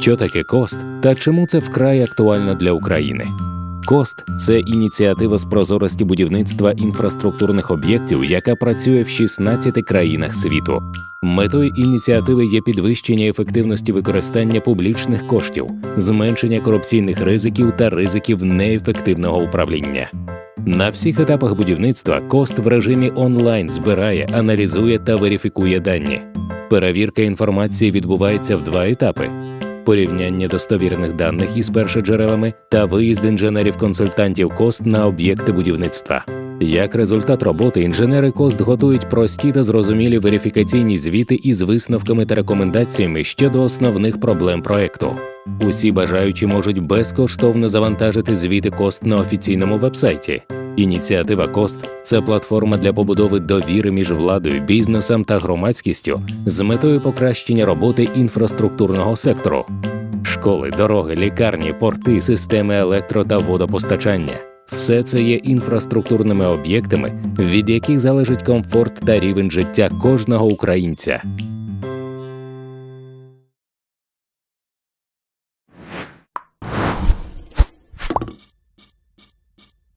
Що таке кост та чому це вкрай актуально для України? Кост це ініціатива з прозорості будівництва інфраструктурних об'єктів, яка працює в 16 країнах світу. Метою ініціативи є підвищення ефективності використання публічних коштів, зменшення корупційних ризиків та ризиків неефективного управління. На всіх етапах будівництва кост в режимі онлайн збирає, аналізує та верифікує дані. Перевірка інформації відбувається в два етапи: порівняння достовірних даних із першоджерелами та виїзд інженерів-консультантів кост на об'єкти будівництва. Як результат роботи, інженери кост готують прості та зрозумілі верифікаційні звіти із висновками та рекомендаціями щодо основних проблем проекту. Усі бажаючі можуть безкоштовно завантажити звіти кост на офіційному вебсайті. Ініціатива Кост це платформа для побудови довіри між владою, бізнесом та громадськістю з метою покращення роботи інфраструктурного сектору. Школи, дороги, лікарні, порти, системи електро та водопостачання. Все це є інфраструктурними об'єктами, від яких залежить комфорт та рівень життя кожного українця.